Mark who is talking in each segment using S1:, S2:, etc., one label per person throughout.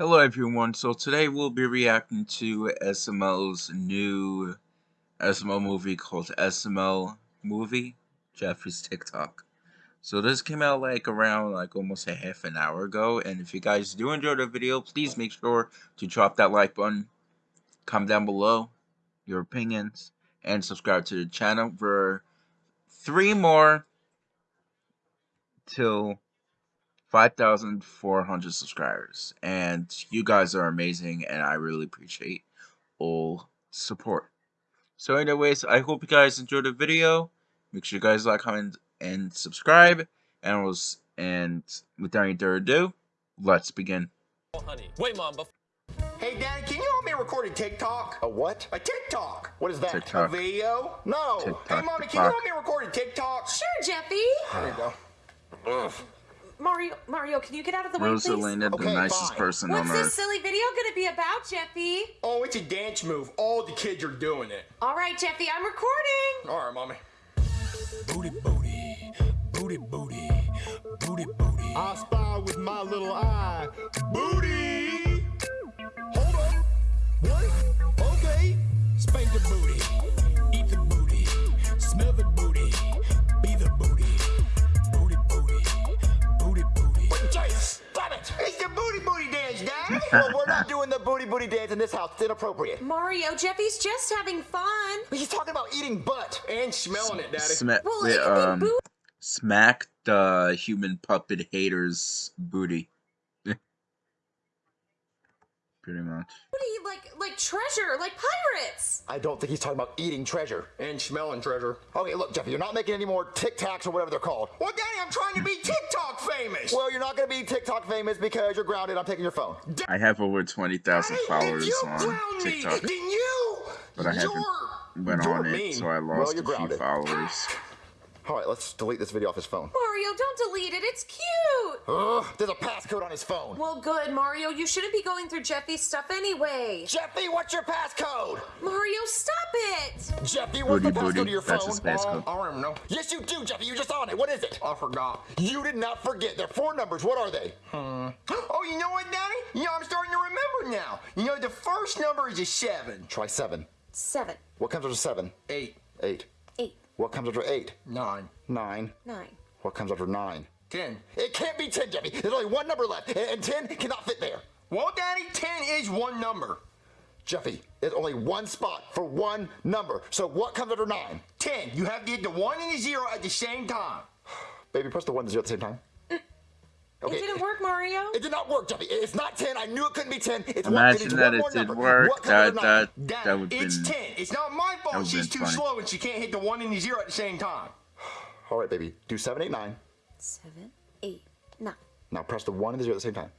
S1: Hello everyone, so today we'll be reacting to SML's new SML movie called SML Movie, Jeffrey's TikTok. So this came out like around like almost a half an hour ago, and if you guys do enjoy the video, please make sure to drop that like button, comment down below your opinions, and subscribe to the channel for three more till 5,400 subscribers. And you guys are amazing, and I really appreciate all support. So anyways, I hope you guys enjoyed the video. Make sure you guys like, comment, and subscribe. And, was, and without any further ado, let's begin.
S2: Oh, honey. Wait, Mom, but
S3: Hey, Daddy, can you help me record a TikTok?
S4: A what?
S3: A TikTok.
S4: What is that?
S1: TikTok.
S3: A video? No.
S1: TikTok,
S3: hey, Mommy, can you help me record a TikTok?
S5: Sure, Jeffy.
S3: There you go. Ugh.
S5: Mario, Mario, can you get out of the way, please?
S1: Rosalina, the
S4: Okay,
S1: nicest
S4: fine.
S1: person
S5: What's
S1: on
S5: this
S1: earth.
S5: silly video gonna be about, Jeffy?
S3: Oh, it's a dance move. All the kids are doing it.
S5: All right, Jeffy, I'm recording.
S3: All right, Mommy.
S6: Booty, booty, booty, booty, booty, booty. I spy with my little eye. Booty. Hold on. What? Okay. Spank the booty.
S4: Well, we're not doing the booty booty dance in this house. It's inappropriate.
S5: Mario, Jeffy's just having fun.
S4: He's talking about eating butt.
S3: and smelling it, Daddy.
S1: Sma-
S5: Well,
S1: wait,
S5: it
S1: um, smack the human puppet hater's booty. Pretty much.
S5: like like treasure, like pirates.
S4: I don't think he's talking about eating treasure.
S3: and smelling treasure.
S4: Okay, look, Jeffy, you're not making any more Tic Tacs or whatever they're called.
S3: Well, Daddy, I'm trying to be TikTok famous.
S4: Well, you're not going to be TikTok famous because you're grounded. I'm taking your phone.
S1: I have over 20,000 followers
S3: if you
S1: on
S3: ground me,
S1: TikTok,
S3: then you,
S1: but I haven't
S3: you're,
S1: went
S3: you're
S1: on it, so I
S4: Well,
S1: lost
S4: you're
S1: a few
S4: grounded.
S1: followers.
S4: All right, let's delete this video off his phone.
S5: Mario, don't delete it. It's cute.
S4: Ugh, there's a passcode on his phone.
S5: Well, good, Mario. You shouldn't be going through Jeffy's stuff anyway.
S4: Jeffy, what's your passcode?
S5: Mario, stop it.
S4: Jeffy, what's the
S1: Booty
S4: passcode
S1: booty,
S4: to your
S1: that's
S4: phone?
S1: his passcode.
S3: I don't know.
S4: Yes, you do, Jeffy. You're just on it. What is it?
S3: I forgot.
S4: You did not forget. There are four numbers. What are they? Hmm.
S3: Oh, you know what, Daddy? You know, I'm starting to remember now. You know, the first number is a seven.
S4: Try seven.
S5: Seven,
S4: What comes after seven?
S3: Eight.
S4: Eight.
S5: Eight,
S4: What comes after eight?
S3: Nine.
S4: Nine.
S5: nine.
S4: What comes after nine?
S3: Ten.
S4: It can't be ten, Jeffy. There's only one number left, and- and ten cannot fit there.
S3: Well, Daddy, ten is one number.
S4: Jeffy, there's only one spot for one number. So what comes after nine?
S3: Ten. You have to hit the one and the zero at the same time.
S4: Baby, press the one and the zero at the same time.
S5: It didn't work, Mario.
S4: It did not work, Jeffy. It's not ten. I knew it couldn't be ten. It's one.
S1: Imagine
S4: it's
S1: that
S4: one
S1: it did
S4: number.
S1: work.
S4: What comes
S1: That that that would
S3: it's
S1: been.
S3: ten. It's not my fault
S1: would've
S3: too
S1: funny.
S3: slow and she can't hit the one and the zero at the same time.
S4: All right, baby. Do seven, eight, nine.
S5: Seven, eight, nine.
S4: Now press the one and the zero at the same time.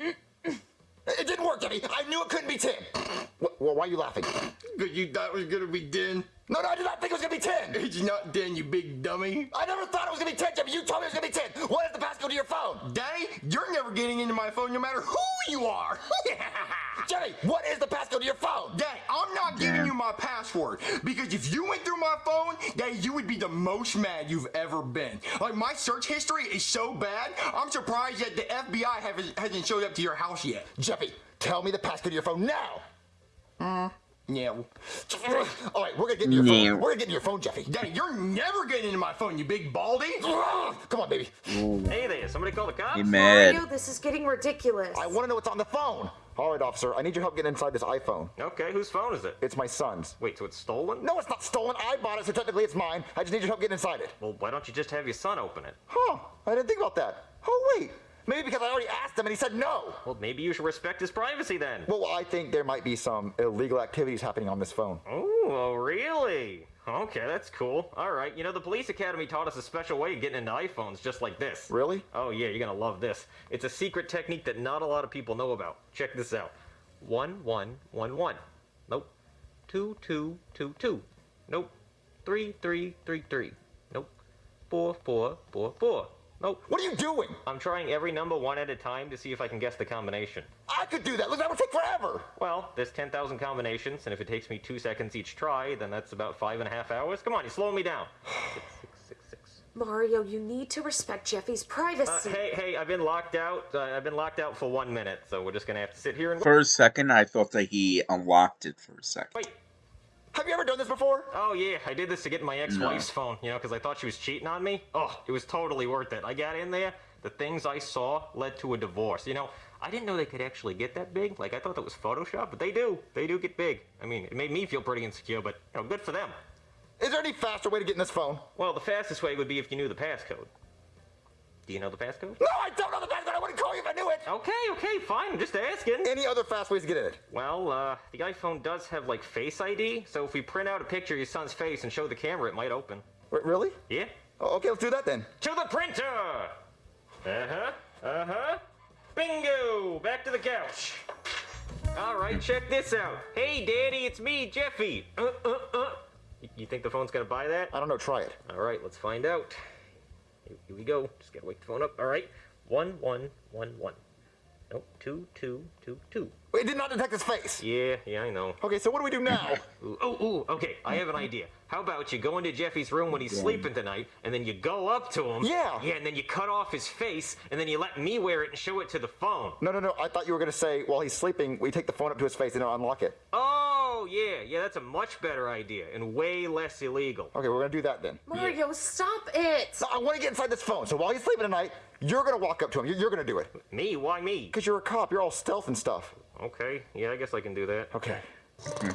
S4: it didn't work, Jeffy. I knew it couldn't be ten. Wh- Well, why are you laughing?
S3: Because you thought it was going to be ten.
S4: No, no, I did not think it was gonna be ten.
S3: It's not ten, you big dummy.
S4: I never thought it was gonna be ten, Jeffy. You told me it was gonna be ten. What is the passcode to your phone?
S3: Daddy, you're never getting into my phone no matter who you are.
S4: Jeffy, what is the passcode to your phone?
S3: Daddy, I'm not giving you my password because if you went through my phone, Daddy, you would be the most mad you've ever been. Like my search history is so bad, I'm surprised that the FBI haven't, hasn't showed up to your house yet.
S4: Jeffy, tell me the passcode to your phone now.
S3: Yeah.
S4: All right, we're gonna get into your
S1: No.
S4: phone. We're gonna get into your phone, Jeffy.
S3: Daddy, you're never getting into my phone, you big baldy.
S4: Come on, baby.
S7: Hey there, somebody call the cops?
S1: He mad.
S5: Mario, this is getting ridiculous.
S4: I want to know what's on the phone. All right, officer. I need your help getting inside this iPhone.
S7: Okay, whose phone is it?
S4: It's my son's.
S7: Wait, so it's stolen?
S4: No, it's not stolen. I bought it, so technically it's mine. I just need your help getting inside it.
S7: Well, why don't you just have your son open it?
S4: Huh? I didn't think about that. Oh wait, maybe because I already asked him and he said no.
S7: Well, maybe you should respect his privacy then.
S4: Well, I think there might be some illegal activities happening on this phone.
S7: Oh, really? Okay, that's cool. All right, you know, the police academy taught us a special way of getting into iPhones just like this.
S4: Really?
S7: Oh, yeah, you're gonna love this. It's a secret technique that not a lot of people know about. Check this out. One, one, one, one. Nope. Two, two, two, two. Nope. Three, three, three, three. Nope. Four, four, four, four. Nope.
S4: What are you doing?
S7: I'm trying every number one at a time to see if I can guess the combination.
S4: I could do that. Look, that would take forever.
S7: Well, there's 10,000 combinations, and if it takes me two seconds each try, then that's about five and a half hours. Come on, you're slowing me down. Six, six, six, six.
S5: Mario, you need to respect Jeffy's
S7: Uh,
S5: privacy.
S7: hey, hey, I've been locked out. Uh, I've been locked out for one minute, so we're just gonna have to sit here and
S1: For a second, I thought that he unlocked it for a second.
S7: wait.
S4: Have you ever done this before?
S7: Oh yeah, I did this to get my ex-wife's phone, you know, because I thought she was cheating on me. Oh, it was totally worth it. I got in there. The things I saw led to a divorce. You know, I didn't know they could actually get that big. Like I thought that was Photoshop, but they do. They do get big. I mean, it made me feel pretty insecure, but you know, good for them.
S4: Is there any faster way to get in this phone?
S7: Well, the fastest way would be if you knew the passcode. Do you know the passcode?
S4: No, I don't know the passcode. I wouldn't call you if I knew it.
S7: Okay, okay, fine. I'm just asking.
S4: Any other fast ways to get in it?
S7: Well, uh, the iPhone does have like Face ID, so if we print out a picture of your son's face and show the camera, it might open.
S4: Wait, really?
S7: Yeah?
S4: Oh, okay, let's do that then.
S7: To the printer! Uh huh, uh huh. Bingo! Back to the couch. Alright, check this out. Hey, Daddy, it's me, Jeffy. Uh, uh, uh. You think the phone's gonna buy that?
S4: I don't know. Try it.
S7: Alright, let's find out. Here here we go. Just gotta wake the phone up. Alright. One, one, one, one. Nope, two, two, two, two.
S4: Wait, it did not detect his face.
S7: Yeah, yeah, I know.
S4: Okay, so what do we do now?
S7: Ooh, ooh, ooh, okay, I have an idea. How about you go into Jeffy's room when he's sleeping tonight, and then you go up to him.
S4: Yeah.
S7: Yeah, and then you cut off his face, and then you let me wear it and show it to the phone.
S4: no, no, no. I thought you were gonna say while he's sleeping, we take the phone up to his face and unlock it.
S7: Oh, Oh, yeah, yeah, that's a much better idea and way less illegal.
S4: Okay, we're gonna do that then.
S5: Mario, stop it.
S4: No, I want to get inside this phone. So while he's sleeping tonight, you're gonna walk up to him. You're, you're gonna do it.
S7: Me? Why me?
S4: Cause you're a cop. You're all stealth and stuff.
S7: Okay, yeah, I guess I can do that.
S4: Okay.
S7: Dun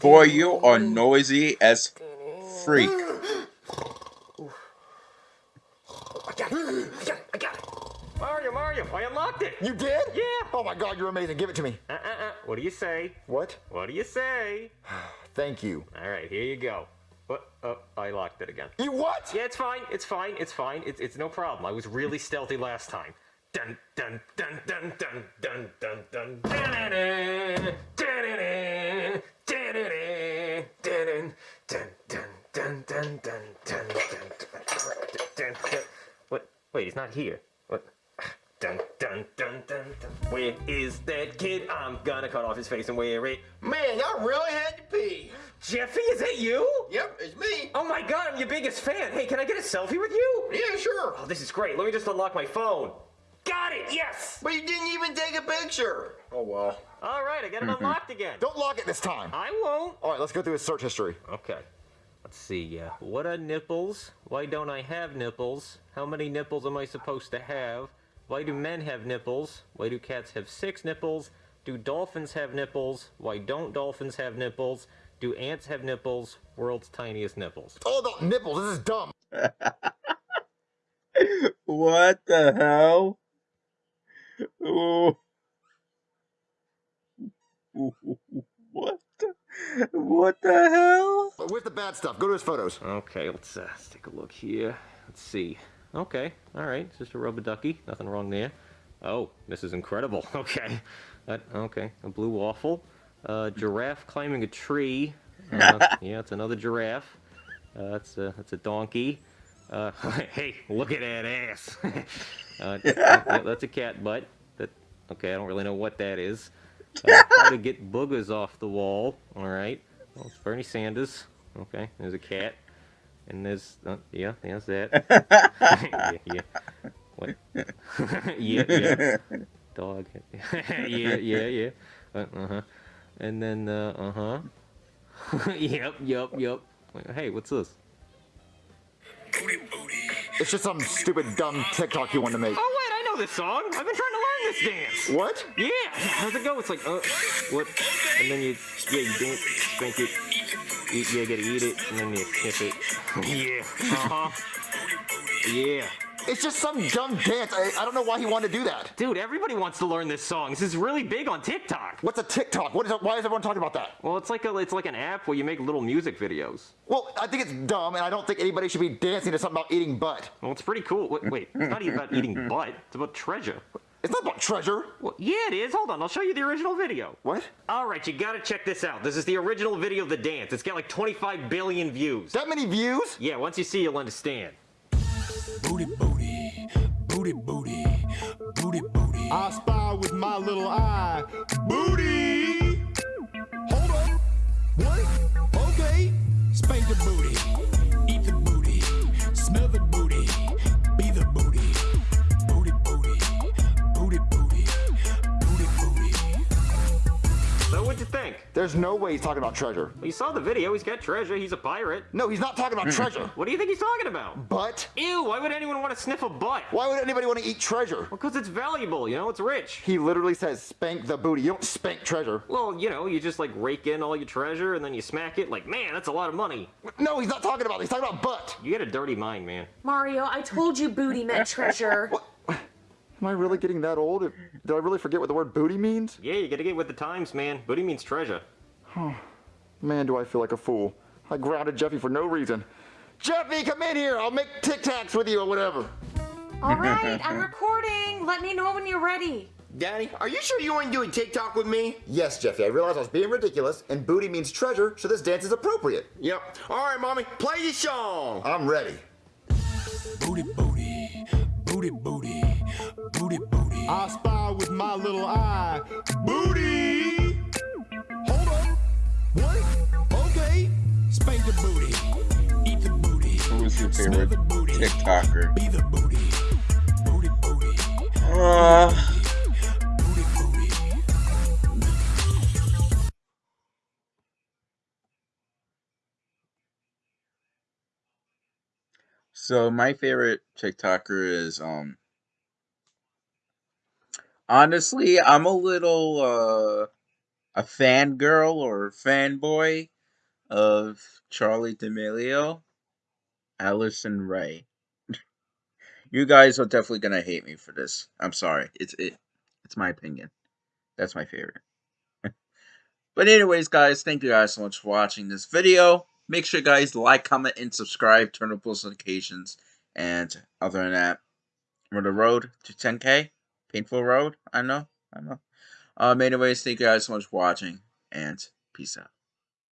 S1: Boy, you are noisy as freak.
S7: I got it. I got it. I got it. Mario, Mario, I unlocked it.
S4: You did?
S7: Yeah.
S4: Oh my God, you're amazing. Give it to me.
S7: Uh, uh, uh. What do you say?
S4: What?
S7: What do you say?
S4: Thank you.
S7: All right, here you go. What? Oh, I locked it again.
S4: You what?
S7: Yeah, it's fine. It's fine. It's fine. It's it's no problem. I was really stealthy last time. Dun dun dun dun dun dun dun dun dun dun dun dun dun dun What? Wait, he's not here. What? Dun dun dun dun dun. Where is that kid? I'm gonna cut off his face and wear it.
S3: Man, I really had to pee.
S7: Jeffy, is that you?
S3: Yep, it's me.
S7: Oh my god, I'm your biggest fan. Hey, can I get a selfie with you?
S3: Yeah, sure.
S7: Oh, this is great. Let me just unlock my phone. Got it, yes!
S3: But you didn't even take a picture. Oh well.
S7: All right, I got it unlocked again.
S4: Don't lock it this time.
S7: I won't.
S4: All right, let's go through his search history.
S7: Okay. Let's see. Uh, what are nipples? Why don't I have nipples? How many nipples am I supposed to have? Why do men have nipples? Why do cats have six nipples? Do dolphins have nipples? Why don't dolphins have nipples? Do ants have nipples? World's tiniest nipples.
S4: It's all about nipples. This is dumb.
S1: What the hell? Ooh. What the, what the hell?
S4: But where's the bad stuff? Go to his photos.
S7: Okay, let's, uh, let's take a look here. Let's see. Okay, all right, it's just a rubber ducky. Nothing wrong there. Oh, this is incredible. Okay, that okay, a blue waffle, uh, giraffe climbing a tree. Uh, yeah, it's another giraffe. Uh, that's a that's a donkey. Uh, hey, look at that ass. uh, that's a cat butt. That okay, I don't really know what that is. Uh, how to get boogers off the wall. All right. Well, it's Bernie Sanders. Okay, there's a cat. And there's, uh, yeah, there's that. yeah, yeah. What? yeah, yeah. Dog. yeah, yeah, yeah. Uh huh. And then, uh huh. yep, yep, yep. Hey, what's this?
S4: It's just some stupid, dumb TikTok you want to make.
S7: Oh wait, I know this song. I've been trying to learn this dance.
S4: What?
S7: Yeah. How's it go? It's like, uh, what? And then you, yeah, you drink, drink it. You, yeah, you gotta eat it, and then you sniff it. yeah. Uh huh. Yeah.
S4: It's just some dumb dance. I, I don't know why he wanted to do that.
S7: Dude, everybody wants to learn this song. This is really big on TikTok.
S4: What's a TikTok? What is why is everyone talking about that?
S7: Well, it's like a, it's like an app where you make little music videos.
S4: Well, I think it's dumb, and I don't think anybody should be dancing to something about eating butt.
S7: Well, it's pretty cool. Wait, wait it's not even about eating butt. It's about treasure.
S4: It's not about treasure.
S7: Well, yeah, it is. Hold on, I'll show you the original video.
S4: What?
S7: All right, you gotta check this out. This is the original video of the dance. It's got like 25 billion views.
S4: That many views?
S7: Yeah, once you see, you'll understand.
S6: Booty, booty, booty, booty, booty, booty. I spy with my little eye. Booty. Hold on. What? Okay. Spank the booty. Eat the booty. Smell the
S7: So what'd you think?
S4: There's no way he's talking about treasure.
S7: Well, you saw the video. He's got treasure. He's a pirate.
S4: No, he's not talking about mm-hmm. treasure.
S7: What do you think he's talking about?
S4: Butt?
S7: Ew, why would anyone want to sniff a butt?
S4: Why would anybody want to eat treasure?
S7: Because it's valuable, you know, it's rich.
S4: He literally says spank the booty. You don't spank treasure.
S7: Well, you know, you just like rake in all your treasure and then you smack it like, man, that's a lot of money.
S4: No, he's not talking about it. He's talking about butt.
S7: You got a dirty mind, man.
S5: Mario, I told you booty meant treasure.
S4: Am I really getting that old? Did I really forget what the word booty means?
S7: Yeah, you gotta get with the times, man. Booty means treasure.
S4: Man, do I feel like a fool. I grounded Jeffy for no reason. Jeffy, come in here. I'll make Tic Tacs with you or whatever.
S5: All right, I'm recording. Let me know when you're ready.
S3: Daddy, are you sure you want to do a TikTok with me?
S4: Yes, Jeffy, I realized I was being ridiculous, and booty means treasure, so this dance is appropriate.
S3: Yep. All right, mommy, play the song.
S4: I'm ready.
S6: Booty, booty, booty, booty, booty, booty. I spy with my little eye. Booty. Hold up. What? Okay. Spank the booty. Eat the booty.
S1: Who was your favorite
S6: the booty.
S1: TikToker?
S6: Be the booty. Booty, booty.
S1: Uh,
S6: Booty, booty.
S1: so my favorite TikToker is um. Honestly, I'm a little uh a fangirl or fanboy of Charli D'Amelio, Addison Rae. you guys are definitely gonna hate me for this. I'm sorry. It's it. It's my opinion. That's my favorite. but anyways, guys, thank you guys so much for watching this video. Make sure guys like, comment, and subscribe. Turn on post notifications. And other than that, we're on the road to 10k. Painful road. I know. I know. Um. Anyways, thank you guys so much for watching, and peace out.